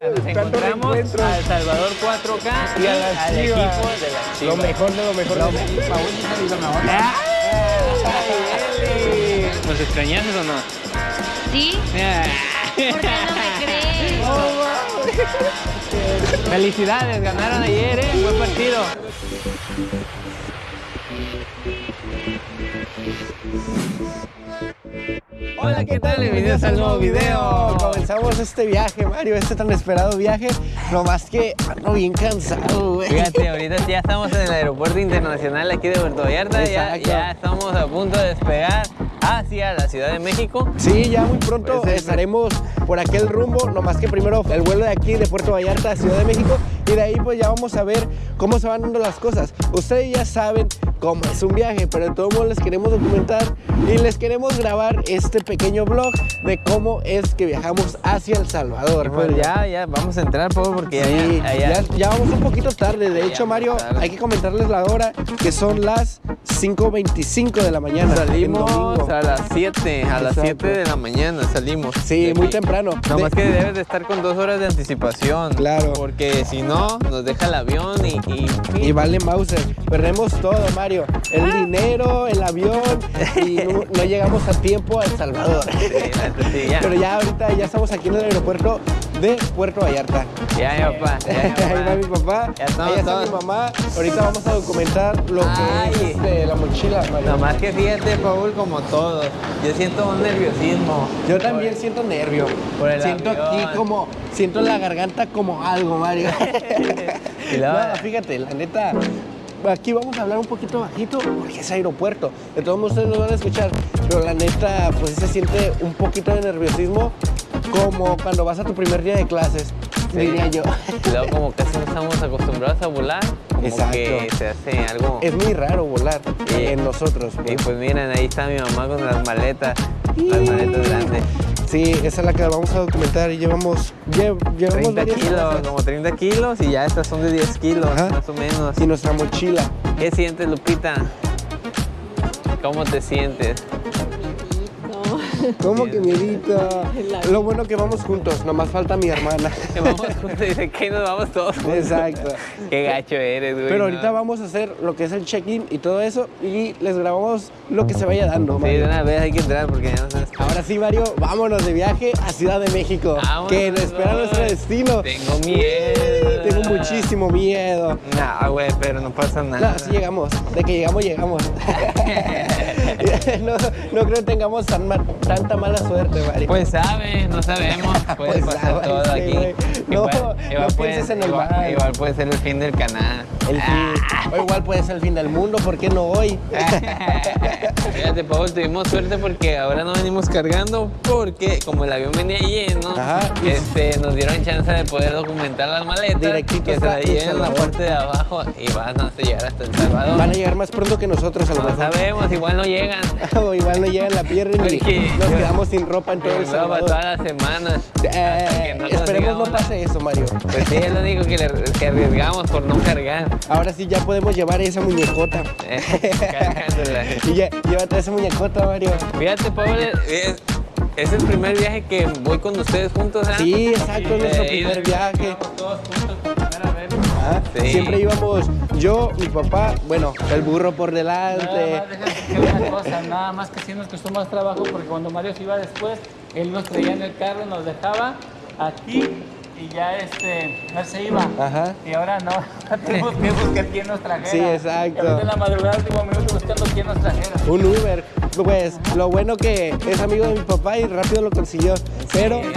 Nos encontramos a El Salvador 4K y, a las al equipo de las Lo Chivas. mejor de lo mejor. de lo mejor. ¡Ay, Eli! ¿Nos extrañaste o no? ¿Sí? ¿Por qué no me crees? Felicidades, ganaron ayer, ¿eh? Buen partido. Hola, ¿qué tal? Bienvenidos al nuevo video. Comenzamos este viaje, Mario, este tan esperado viaje. No más que ando bien cansado, güey. Fíjate, ahorita ya estamos en el aeropuerto internacional aquí de Puerto Vallarta. Ya, ya estamos a punto de despegar hacia la Ciudad de México. Sí, ya muy pronto Pues, estaremos por aquel rumbo, no más que primero el vuelo de aquí de Puerto Vallarta a Ciudad de México y de ahí pues ya vamos a ver cómo se van dando las cosas. Ustedes ya saben cómo es un viaje, pero de todos modos les queremos documentar y les queremos grabar este pequeño vlog de cómo es que viajamos hacia El Salvador. Pues Mario. ya, ya, vamos a entrar, Pablo, porque Sí, ya, ya, ya, ya vamos un poquito tarde. De hecho, Mario, tarde. hay que comentarles la hora, que son las 5.25 de la mañana. Salimos a 7, a las Exacto. 7 de la mañana salimos. Sí, muy temprano. Nada más que debes de estar con dos horas de anticipación. Claro. Porque si no, nos deja el avión y... y, Y vale Mauser, perdemos todo, Mario. El dinero, el avión y no, no llegamos a tiempo a El Salvador. Sí, sí, ya. Pero ya ahorita ya estamos aquí en el aeropuerto de Puerto Vallarta. Ya, ya, papá. Ya, Ahí va mi papá, Ya estamos ahí está mi mamá. Ahorita vamos a documentar lo que es este, la mochila, Mario. Nada más que fíjate, Paul, como todos. Yo siento un nerviosismo. Yo también siento nervio. por el siento avión. aquí como, siento en la garganta como algo, Mario. No, fíjate, la neta, aquí vamos a hablar un poquito bajito porque es aeropuerto. De todos modos ustedes nos van a escuchar, pero la neta, pues se siente un poquito de nerviosismo como cuando vas a tu primer día de clases, Sí. diría yo. Luego como casi no estamos acostumbrados a volar, como Exacto. que se hace algo... Es muy raro volar Sí. en nosotros. Y pues. pues miren, ahí está mi mamá con las maletas, las maletas grandes. Sí, esa es la que vamos a documentar y llevamos, lle- llevamos 30 varias kilos, como 30 kilos y ya estas son de 10 kilos, Ajá. más o menos. y nuestra mochila. ¿Qué sientes, Lupita? ¿Cómo te sientes? ¿Cómo que miedito? Lo bueno que vamos juntos, nomás falta mi hermana. Que vamos juntos, dice que nos vamos todos juntos. Exacto. Qué gacho eres, güey. Pero ¿no? ahorita vamos a hacer lo que es el check-in y todo eso y les grabamos lo que se vaya dando. Sí, Mario. de una vez hay que entrar porque ya no sabes. Ahora sí, Mario, vámonos de viaje a Ciudad de México, Vámonos, que nos espera nuestro destino. Tengo miedo. Tengo muchísimo miedo. Nah, güey, pero no pasa nada. No, sí llegamos. De que llegamos, llegamos. no, no creo que tengamos tan ma- tanta mala suerte, Mario. Pues sabe, no sabemos. Puede Pues pasar sabe, todo sí, aquí. No, no puede- pienses en el igual, mal. igual puede ser el fin del canal. El fin. O igual puede ser el fin del mundo, ¿por qué no hoy? Fíjate, Paul, tuvimos suerte porque ahora no venimos cargando porque como el avión venía lleno, Ajá. este, nos dieron chance de poder documentar las maletas Directito que se en la parte de abajo y van a llegar hasta El Salvador. Van a llegar más pronto que nosotros a lo No mejor. sabemos, igual no llegan. o igual no llegan la pierna y Porque- nos quedamos sin ropa en todo El Salvador. todas las semanas. Eh, nos esperemos no pase eso, Mario. Pues sí, es lo único que, le- que arriesgamos por no cargar. Ahora sí ya podemos llevar esa muñecota. Eh, cargándola. y ya, llévate esa muñecota, Mario. Fíjate, Pablo, es, es el primer viaje que voy con ustedes juntos, ¿ah? Sí, exacto, es nuestro Eh, primer viaje. Todos juntos Sí. Siempre íbamos yo, mi papá, bueno, el burro por Nada delante. más déjame decir una cosa, nada más que sí nos costó más trabajo porque cuando Mario se iba después, él nos traía en el carro, nos dejaba aquí y ya este, él se iba. Ajá. Y ahora no, tenemos que buscar quién nos trajera. Sí, exacto. Y en la madrugada, último minuto, buscando quién nos trajera. Un Uber. Pues lo bueno que es amigo de mi papá y rápido lo consiguió. Pero Sí.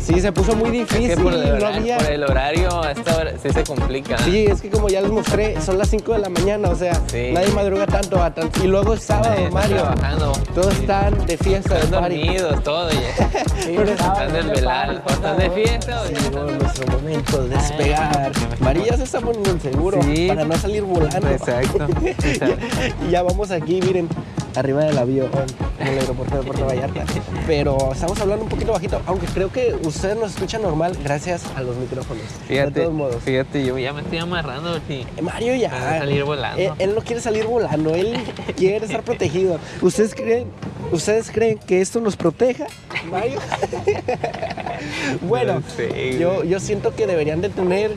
Sí, se puso muy Es difícil. que por el, no horario, había. por el horario a esta hora sí se complica. Sí, es que como ya les mostré, son las 5 de la mañana, o sea, Sí. nadie madruga tanto. Y luego es sábado, Nadie Mario. trabajando. Todos Sí. están de fiesta, de Están party. dormidos, todo ya. Sí, Pero Están desvelados. ¿Están de fiesta ya Llegó nuestro momento de despegar. María se está poniendo el seguro Sí. para no salir volando. Exacto. y ya vamos aquí, miren, arriba del avión, en el aeropuerto de Puerto Vallarta. Pero estamos hablando un poquito bajito, aunque creo que ustedes nos escuchan normal gracias a los micrófonos. de Fíjate, todos modos. fíjate, yo ya me estoy amarrando, sí. Eh, Mario ya. Salir volando. Él, él no quiere salir volando, él quiere estar protegido. ¿Ustedes creen ¿Ustedes creen que esto nos proteja, Mario? bueno, No sé, yo, yo siento que deberían de tener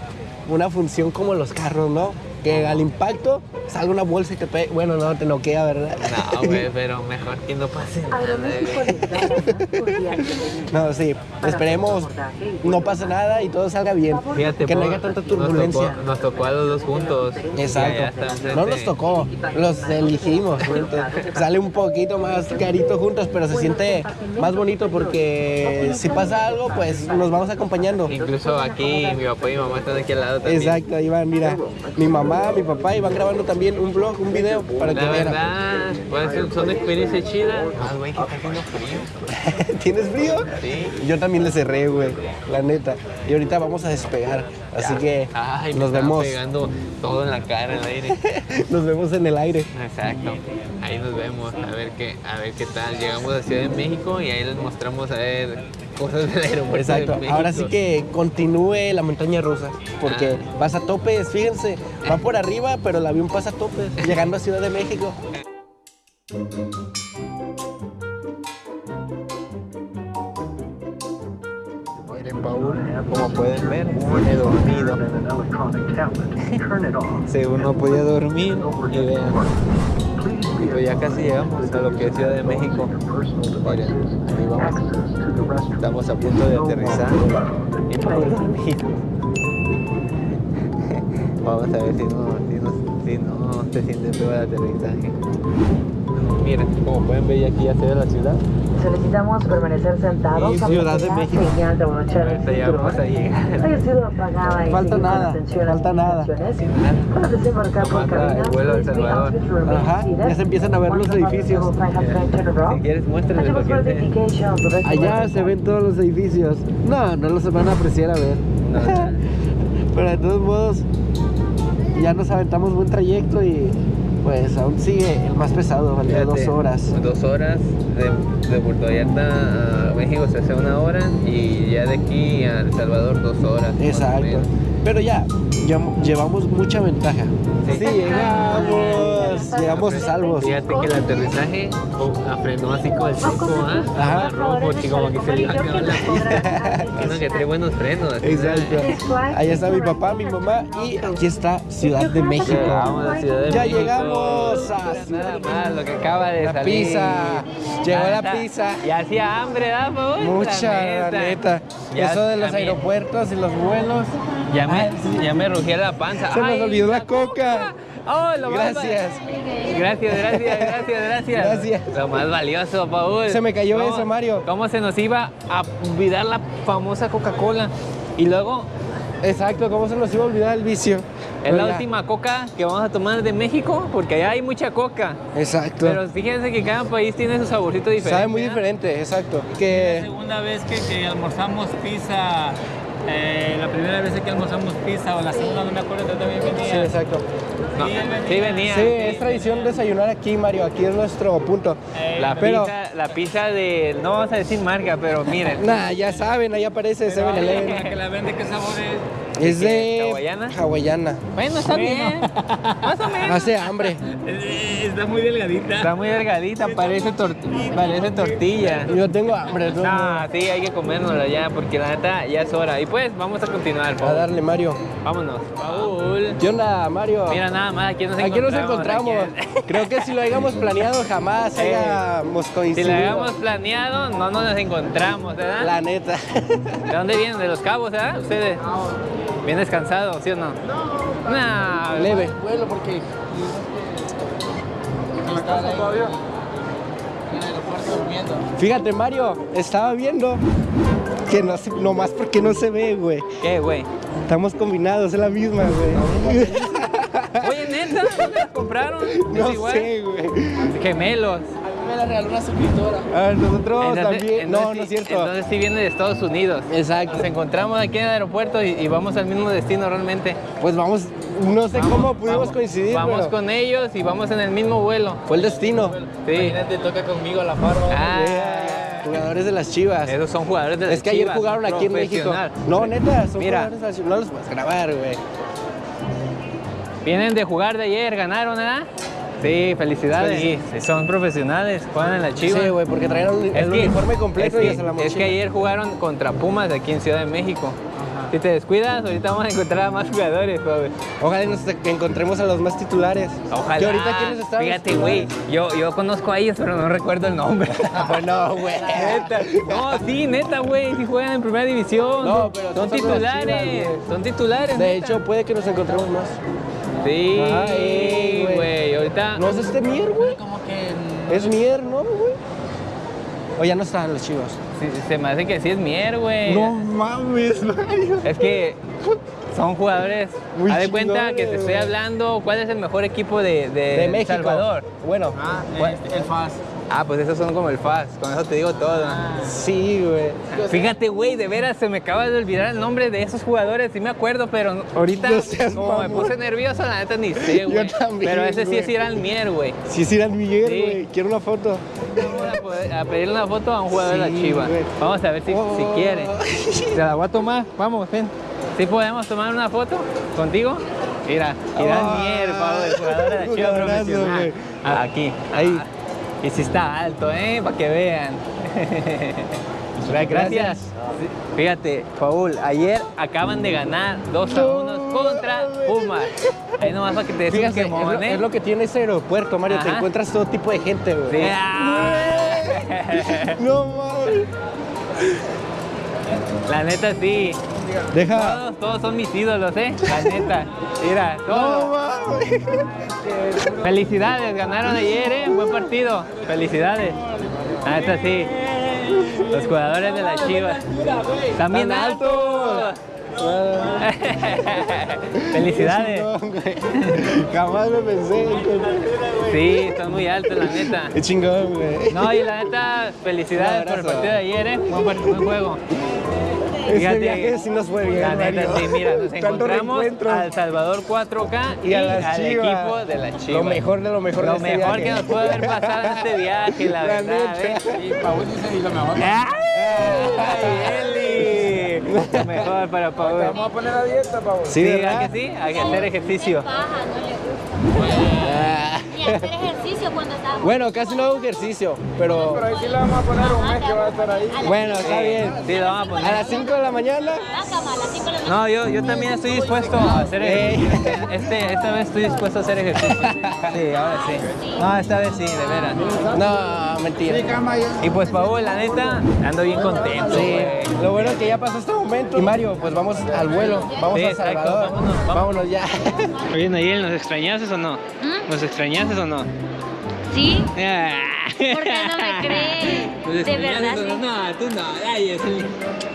una función como los carros, ¿no? Que al impacto salga una bolsa y te pegue. Bueno, no, te noquea, ¿verdad? No, güey, pero mejor que no pase nada, güey. No, sí, esperemos no pase nada y todo salga bien. Fíjate, que no haya tanta nos turbulencia. tocó- Nos tocó, a los dos juntos. Exacto. No nos tocó, los elegimos. Sale un poquito más carito juntos, pero se siente más bonito porque si pasa algo, pues nos vamos acompañando. Incluso aquí mi papá y mi mamá están aquí al lado también. Exacto, van, mira, mi mamá, mi papá, y van grabando también un vlog, un video para que vean. verdad, son experiencias chidas. Ah, güey, que está haciendo frío. ¿Tienes frío? Sí. Yo también le cerré, güey, la neta. Y ahorita vamos a despegar, así que Ay, nos vemos, pegando todo en la cara, en el aire. nos vemos en el aire. Exacto. Ahí nos vemos, a ver qué, a ver qué tal. Llegamos a Ciudad de México y ahí les mostramos a ver cosas del aeropuerto Exacto, de ahora sí que continúe la montaña rusa, porque Ah. pasa a topes, fíjense, va por arriba, pero el avión pasa a topes, llegando a Ciudad de México. Paul, como pueden ver, he dormido. Según no podía dormir, y vean. Pero ya casi llegamos a lo que es Ciudad de México. Miren, ahí vamos. Estamos a punto de aterrizar. Y Paul dormido. Vamos a ver si no, si no, si no se siente feo el aterrizaje. Miren, como pueden ver, ya aquí ya se ve la ciudad. Solicitamos permanecer sentados. Y Ciudad de México. Señal de abrochar el Ahorita ya vamos a cinturón. llegar. Haya sido apagada y Falta nada, atención falta nada. Para desembarcar por cabina, el vuelo Salvador. Ajá, ya se empiezan a ver los edificios. Si quieres, muéstrales lo que Allá se ven todos los edificios. No, no los van a apreciar a ver. Pero de todos modos, ya nos aventamos buen trayecto y pues aún sigue el más pesado, valía dos horas. Dos horas de, de Puerto Vallarta a México se hace una hora y ya de aquí a El Salvador dos horas. Exacto. Pero ya llevamos mucha ventaja. Sí. Sí, llegamos, llegamos salvos. Fíjate que el aterrizaje oh, frenó así con el chico, ¿ah? Ajá. Rojo, chico, como que se le iba a acabar la pista. Uno que trae buenos frenos. Exacto. Allá está mi papá, mi mamá y aquí está Ciudad de México. Llegamos a Ciudad de Ya México. llegamos a Nada Ciudad de más, lo que acaba de La salir. pizza. Llegó la Neta, pizza. Y hacía hambre, ¿verdad? Mucha, la neta. Ya Eso de los a aeropuertos y los vuelos. Ya me, Ay, sí. ya me rugía la panza. Se nos olvidó la coca. Oh, lo Gracias. Gracias, gracias, gracias, gracias. Gracias. Lo más valioso, Paul. Se me cayó ¿Cómo- eso, Mario. ¿Cómo se nos iba a olvidar la famosa Coca-Cola? Y luego, Exacto, ¿cómo se nos iba a olvidar el vicio? es la última coca que vamos a tomar de México, porque allá hay mucha coca. Exacto. Pero fíjense que cada país tiene su saborcito diferente. Sabe muy ¿ah? diferente, exacto. La Que segunda vez que, que almorzamos pizza, eh, la primera vez que almorzamos pizza o la segunda, no me acuerdo, yo también venía. sí, exacto. No, Sí, venía. sí venía. Sí, es tradición desayunar aquí, Mario. Aquí es nuestro punto. Eh, La, Pero- pizza, la pizza de, no vamos a decir marca, pero miren. Nah, ya saben, ahí aparece pero la 7-Eleven. que la vende, ¿qué sabor es? Es de ¿Hawaiana? hawaiana. Bueno, está bien. Más o menos. Hace hambre. Está muy delgadita. Está muy delgadita, parece, tor- parece tortilla. Yo tengo hambre. No, modos. sí, hay que comérnosla ya, porque la neta ya es hora. Y pues, vamos a continuar, A Paul. darle, Mario. Vámonos. Paul. ¿Qué onda, Mario? Mira nada más, aquí nos Aquí encontramos. nos encontramos. aquí. Creo que si lo hayamos planeado jamás Eh, hayamos Si coincidido. lo habíamos planeado, no nos encontramos, ¿verdad? La neta. ¿De dónde vienen? ¿De los cabos, verdad? Ustedes. Bien descansados, ¿sí o no? No. Leve. Bueno, porque durmiendo. Fíjate, Mario, estaba viendo que no se- nomás porque no se ve, güey. ¿Qué, güey? Estamos combinados, es la misma, güey. Oye, neta, ¿dónde las compraron? No ¿Es igual? sé, güey. Gemelos. La regaló una suscriptora. A nosotros Entonces- también. No, entonces no es sí- cierto. Entonces sí viene de Estados Unidos. Exacto. Nos encontramos aquí en el aeropuerto y, y vamos al mismo destino realmente. Pues vamos, no sé cómo pudimos Vamos- coincidir, Vamos pero con ellos y vamos en el mismo vuelo. fue el destino. Sí. Imagínate, toca conmigo a la farra. Ah, Jugadores de las Chivas. esos son jugadores de las Es que ayer Chivas, jugaron aquí en México. No, neta, son Mira. jugadores de las Chivas. No los puedes grabar, güey. Vienen de jugar de ayer, ganaron, ¿verdad? Sí, felicidades. Sí, son profesionales, juegan en la Chivas. Sí, güey, porque traían el, Es el que- uniforme completo es y que, hasta la es mochila. que ayer jugaron contra Pumas aquí en Ciudad de México. Si te descuidas, ahorita vamos a encontrar a más jugadores, joven. Ojalá nos encontremos a los más titulares. Ojalá. Que ahorita quiénes están. Fíjate, güey, yo, yo conozco a ellos, pero no recuerdo el nombre. Bueno, güey. Neta. No, sí, neta, güey, sí juegan en primera división. No, pero son son titulares, Chivas, son titulares. De neta. hecho, puede que nos encontremos más. sí, güey. ¿No es este Mier, güey? Como que. Es Mier, ¿no, güey? O ya no están los chivos. sí, se me hace que sí es Mier, güey. mames, Mario. Es que son jugadores. Muy Haz de cuenta que te estoy hablando. ¿Cuál es el mejor equipo de, de, De México. Salvador? Bueno, Ah, el, el FAS. Ah, pues esos son como el FAS. Con eso te digo todo. sí, güey. Fíjate, güey, de veras se me acaba de olvidar el nombre de esos jugadores. Sí me acuerdo, pero ahorita, No seas como me puse nervioso, la neta ni sé, Yo güey. también, Pero ese sí es ir al Mier, güey. Sí, sí, era el Miguel, Sí. güey. Quiero una foto. Vamos a, poder- a pedirle una foto a un jugador de Sí, la Chiva. güey. Vamos a ver si, si Oh. quiere. Se la voy a tomar. Vamos, ven. ¿Sí podemos tomar una foto contigo? Mira, Ah. al Mier, Pablo, el jugador de la Chiva profesional. Ah, Aquí. Ahí. Ah, y si está alto, ¿eh? Para que vean. Gracias. Fíjate, Paul, ayer acaban de ganar 2 a 1 contra Pumas. Ahí nomás para que te quemón, lo, ¿eh? es lo que tiene ese aeropuerto, Mario. Te encuentras todo tipo de gente, güey. Sí. No mames. La neta sí. Deja. Todos, todos son mis ídolos, ¿eh? La neta. Mira, No todos. mames. Felicidades, ganaron ayer, ¿eh? Buen partido. Felicidades. La neta sí. Los jugadores de la Chivas. También altos. Felicidades. Jamás me pensé. Sí, están muy altos, la neta. Qué chingón, güey. No, y la neta, felicidades por el partido de ayer, ¿eh? Buen, buen juego. Este Fíjate, viaje sí nos fue bien, La neta, Mario. sí, mira, nos encontramos al Salvador 4K y, Y al equipo de la Chivas. Lo mejor de lo mejor Lo de este mejor viaje. que nos pudo haber pasado en este viaje, la, La verdad, neta. ¿eh? Y Paul dice, y lo mejor. ¡Ay, Eli! Lo mejor para Paul. Vamos a poner a dieta, Paul. Sí, Sí, ¿verdad? ¿a que sí? Hay que hacer ejercicio. Paja, no le gusta. Hacer ejercicio cuando está. Bueno, casi no hago ejercicio, pero Pero ahí sí le vamos a poner un mes que va a estar ahí. bueno, está bien. Sí, lo vamos a A poner. las 5 de la mañana. Bácama, a las cinco de la mañana. No, yo, yo también estoy dispuesto a hacer ejercicio. Este, esta vez estoy dispuesto a hacer ejercicio. Sí, ahora sí. No, esta vez sí, de veras. No, mentira. Y pues, Paul, la neta, ando bien contento. Sí, lo bueno es que ya pasó este momento. Y Mario, pues vamos al vuelo. Vamos Sí, a Salvador. vámonos, vámonos. vámonos ya. Oye, Nayel, ¿nos extrañaste o no? ¿Nos extrañaste o no? ¿Sí? Ah. ¿Por qué no me crees? ¿Nos De verdad, sí. no? No, tú no. Ay, eso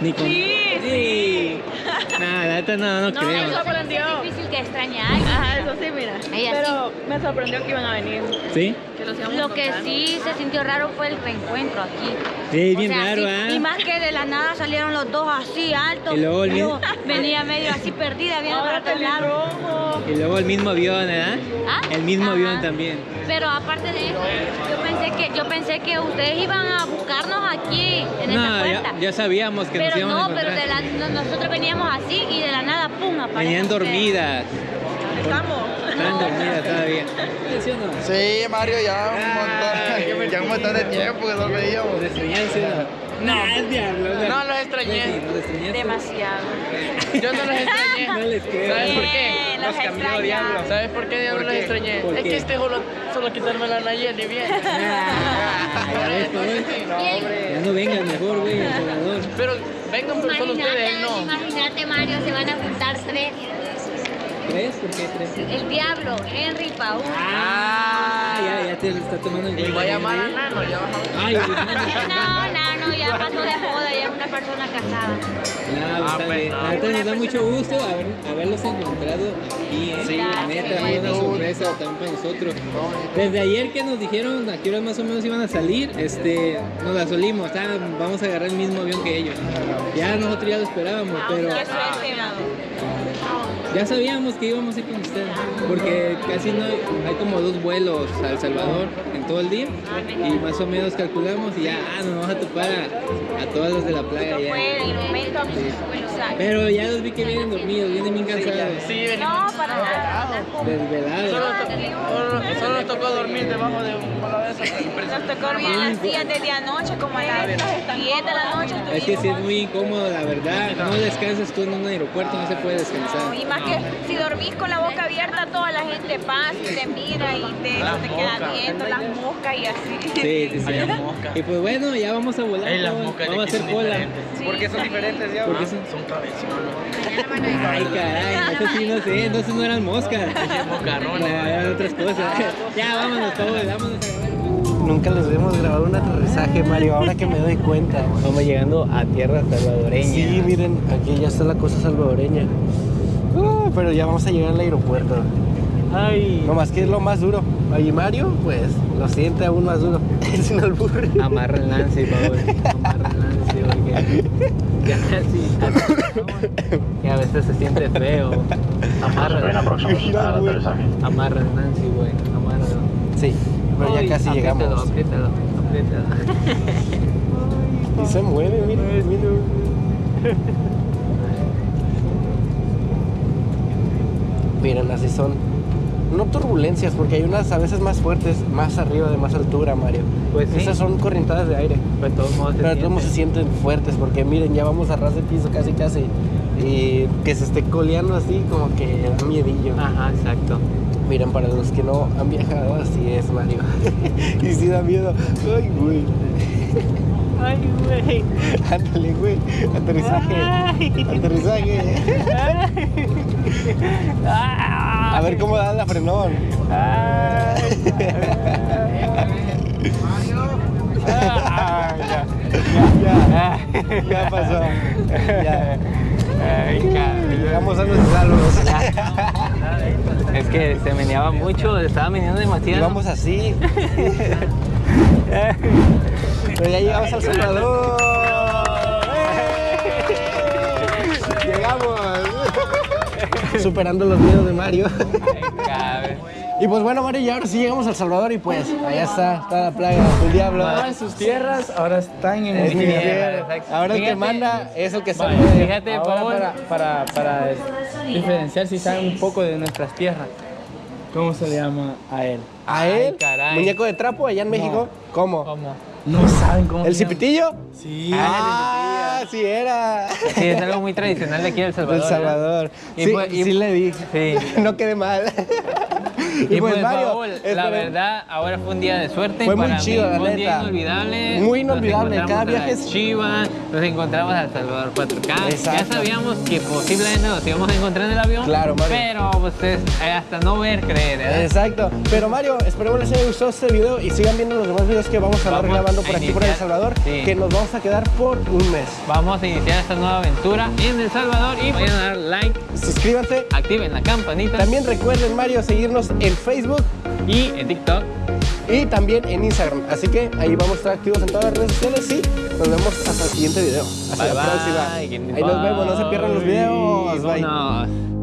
ni con... Sí, sí. No, la neta no, no, No, creo. me sorprendió. Es difícil que extrañe a alguien. Ajá, eso sí, mira. Ella Pero me sorprendió que iban a venir. ¿Sí? Que los íbamos a Lo que sí se sintió raro fue el reencuentro aquí. Sí, O bien sea, raro, sí, ¿ah? Y más que de la nada salieron los dos así altos. Y luego el yo mismo- venía medio así perdida, viendo para lados. pelirrojo. Y luego el mismo avión, ¿eh? ¿Ah? El mismo Ajá. avión también. Pero aparte de eso, yo pensé que yo pensé que ustedes iban a buscarnos aquí en esa No, puerta. ya, ya sabíamos que nos pero íbamos a no, pero encontrar. de no- nosotros veníamos así y de la nada, pum, aparecen Venían ustedes. dormidas. Estamos. Dormidas todavía. ¿Sí o no? Sí, Mario, ya un Ay, montón, ya un montón de tiempo que no veíamos. ¿Los extrañaste o no? No. No los extrañé. Demasiado. Yo no los extrañé. No les creo. ¿Sabes por qué? Los extrañaba. ¿Sabes por qué yo ¿Por no los qué? extrañé? ¿Por Es qué? que este solo, solo quitarme la Nayeli bien. Ah, Paul. No, hombre. Ya no vengas mejor, güey. Pero vengan pero solo ustedes, él no. Imagínate, Mario, se van a juntar tres. ¿Tres? ¿Por qué tres? El diablo, Henry, Paul. Ah, ya, ya te lo está tomando el Y voy a llamar a Nano, ya bajamos. Ay, no, No, no, no, ya pasó de una persona casada. No, Ah, está pues, bien. no. Nos da mucho gusto haber, haberlos encontrado aquí, ¿eh? Sí, la neta, fue una sorpresa también para nosotros. Desde ayer que nos dijeron a qué horas más o menos iban a salir, este, nos la solimos, ah, vamos a agarrar el mismo avión que ellos. Ya nosotros ya lo esperábamos, pero suerte, Mago. Ya sabíamos que íbamos a ir con ustedes, porque casi no hay, hay como dos vuelos a El Salvador en todo el día y más o menos calculamos y ya ah, nos vamos a topar a, a todos los de la playa ya. Fue en el momento, bueno, o sea, Pero ya los vi que vienen dormidos, vienen bien cansados, Sí, venimos. no, para nada. desvelados. Solo, solo, solo nos tocó dormir debajo de un palo de esos. Nos tocó dormir en las sillas desde anoche, como a las 10 de la noche. Es que sí es muy incómodo, la verdad. No descansas tú en un aeropuerto, no se puede descansar. Y más que si dormís con la boca abierta, toda la gente pasa y te mira y te, te moscas. viendo las moscas y así. Sí, sí, sí. Hay las moscas. Y pues bueno, ya vamos a volar. Ey, las vamos, moscas vamos a hacer son cola. diferentes. Sí. ¿Por qué son diferentes ya? ¿Por qué son- Son cabezones. Ay, caray, eso sí no sé, entonces no eran moscas. No, eran otras cosas. Ya, vámonos todos, vámonos a grabar. Nunca les habíamos grabado un aterrizaje, Mario, ahora que me doy cuenta. Vamos llegando a tierra salvadoreña. Sí, miren, aquí ya está la cosa salvadoreña. Uh, pero ya vamos a llegar al aeropuerto. Ay. No más que es lo más duro. Y Mario, pues, lo siente aún más duro. Es un albur. Amarra el Nancy, por favor. Amarra el Nancy, porque ya casi. Que a veces se siente feo. Amarra. Amarra el Nancy, güey. Amárralo. Sí, pero ya casi llegamos. Apriétalo, apriétalo. Y se mueve, miren, miren. Miren, así son. No turbulencias, porque hay unas a veces más fuertes, más arriba, de más altura, Mario. Pues sí. Esas son corrientadas de aire. Pero de todos modos se Pero todos se siente. sienten fuertes, porque miren, ya vamos a ras de piso casi, casi. Y que se esté coleando así, como que da miedillo. Ajá, exacto. Miren, para los que no han viajado, así es, Mario. y sí da miedo. Ay, güey. Ay, güey. Ándale, güey. Aterrizaje. Aterrizaje. A ver cómo da la frenón. Ah, ya, ya, ya pasó. Ya. Llegamos a los salvos. Es que se meneaba mucho, estaba meneando Y demasiado. vamos así. Pero ya llegamos al Salvador. ¡Eh! Llegamos. Superando los miedos de Mario. Y pues bueno, Mario, y ahora sí llegamos al Salvador y pues allá está, está la plaga, el diablo. en sus tierras, ahora están en Es mi tierra. Ahora el que manda es el que sabe. Fíjate, Ahora para, para, para diferenciar si saben un poco de nuestras tierras. ¿Cómo se le llama a él? A él, Ay, caray. muñeco de trapo allá en México. ¿Cómo? ¿Cómo? No saben cómo ¿El se llama. cipitillo? Sí. Ah, sí era. Sí, es algo muy tradicional de aquí de El Salvador. El Salvador. Y sí, pues- y- sí le di. Sí. no quedé mal. Y, pues, Mario, Paul, la verdad, ahora fue un día de suerte. Fue muy para chido, mí, la un día inolvidable. Muy inolvidable, cada viaje es- Chivas, nos encontramos a El Salvador 4K. Ya Exacto. sabíamos que posiblemente nos íbamos a encontrar en el avión. Claro, Mario. Pero pues es eh, hasta no ver, creer, ¿verdad? Exacto. Pero Mario, esperemos les haya gustado este video y sigan viendo los demás videos que vamos a estar grabando por aquí por El. Salvador, Sí. que nos vamos a quedar por un mes. Vamos a iniciar esta nueva aventura en El Salvador y vayan a dar like, Suscríbanse. activen la campanita También recuerden, Mario, seguirnos en Facebook y en TikTok. y también en Instagram. Así que ahí vamos a estar activos en todas las redes sociales y nos vemos hasta el siguiente video. Hasta Bye, la bye. próxima. Ahí nos vemos, no se pierdan los videos. Bye.